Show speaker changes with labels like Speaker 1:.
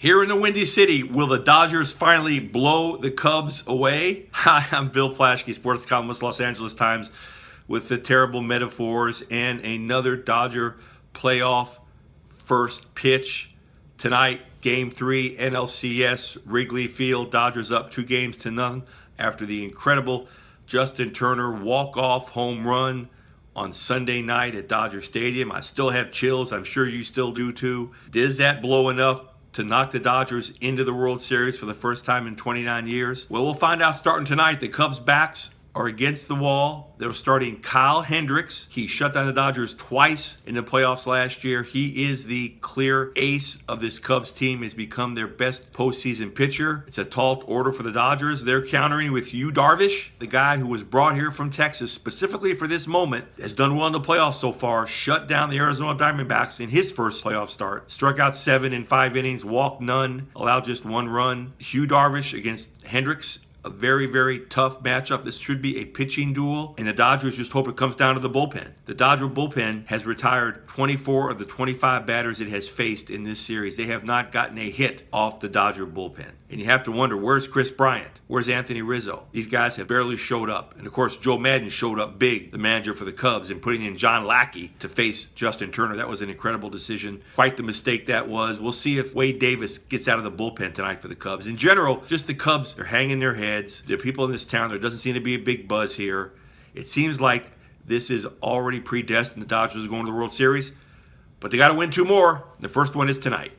Speaker 1: Here in the Windy City, will the Dodgers finally blow the Cubs away? Hi, I'm Bill Plaschke, sports columnist, Los Angeles Times, with the terrible metaphors and another Dodger playoff first pitch. Tonight, game three, NLCS, Wrigley Field. Dodgers up two games to none after the incredible Justin Turner walk-off home run on Sunday night at Dodger Stadium. I still have chills. I'm sure you still do too. Does that blow enough to knock the Dodgers into the World Series for the first time in 29 years? Well, we'll find out starting tonight. The Cubs' backs are against the wall. They're starting Kyle Hendricks. He shut down the Dodgers twice in the playoffs last year. He is the clear ace of this Cubs team. Has become their best postseason pitcher. It's a tall order for the Dodgers. They're countering with Yu Darvish, the guy who was brought here from Texas specifically for this moment, has done well in the playoffs so far. Shut down the Arizona Diamondbacks in his first playoff start. Struck out seven in five innings, walked none, allowed just one run. Yu Darvish against Hendricks a very, very tough matchup. This should be a pitching duel, and the Dodgers just hope it comes down to the bullpen. The Dodger bullpen has retired 24 of the 25 batters it has faced in this series. They have not gotten a hit off the Dodger bullpen. And you have to wonder, where's Kris Bryant? Where's Anthony Rizzo? These guys have barely showed up. And of course, Joe Maddon showed up big, the manager for the Cubs, and putting in John Lackey to face Justin Turner. That was an incredible decision. Quite the mistake that was. We'll see if Wade Davis gets out of the bullpen tonight for the Cubs. In general, just the Cubs, they're hanging their heads. There are people in this town, there doesn't seem to be a big buzz here. It seems like this is already predestined. The Dodgers are going to the World Series, but they got to win two more. The first one is tonight.